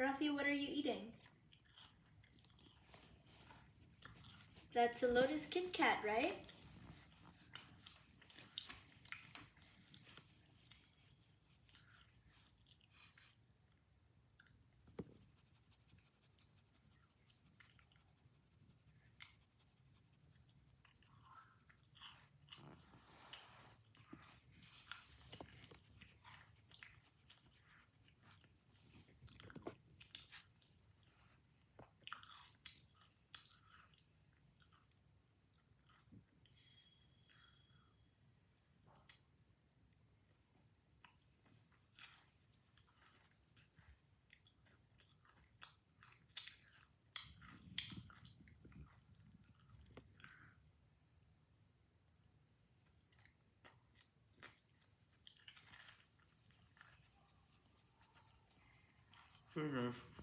Rafi, what are you eating? That's a Lotus Kit Kat, right? Pero